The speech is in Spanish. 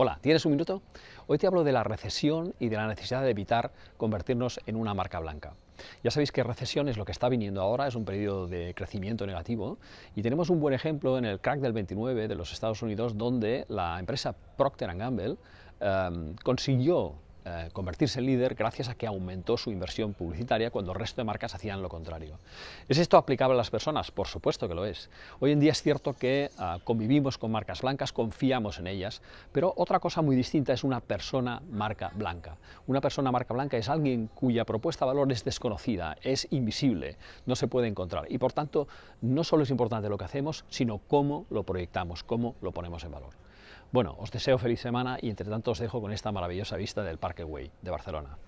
Hola, ¿tienes un minuto? Hoy te hablo de la recesión y de la necesidad de evitar convertirnos en una marca blanca. Ya sabéis que recesión es lo que está viniendo ahora, es un periodo de crecimiento negativo y tenemos un buen ejemplo en el crack del 29 de los Estados Unidos donde la empresa Procter Gamble eh, consiguió eh, convertirse en líder gracias a que aumentó su inversión publicitaria cuando el resto de marcas hacían lo contrario. ¿Es esto aplicable a las personas? Por supuesto que lo es. Hoy en día es cierto que ah, convivimos con marcas blancas, confiamos en ellas, pero otra cosa muy distinta es una persona marca blanca. Una persona marca blanca es alguien cuya propuesta de valor es desconocida, es invisible, no se puede encontrar y por tanto no solo es importante lo que hacemos, sino cómo lo proyectamos, cómo lo ponemos en valor. Bueno, os deseo feliz semana y entre tanto os dejo con esta maravillosa vista del Parque Güell de Barcelona.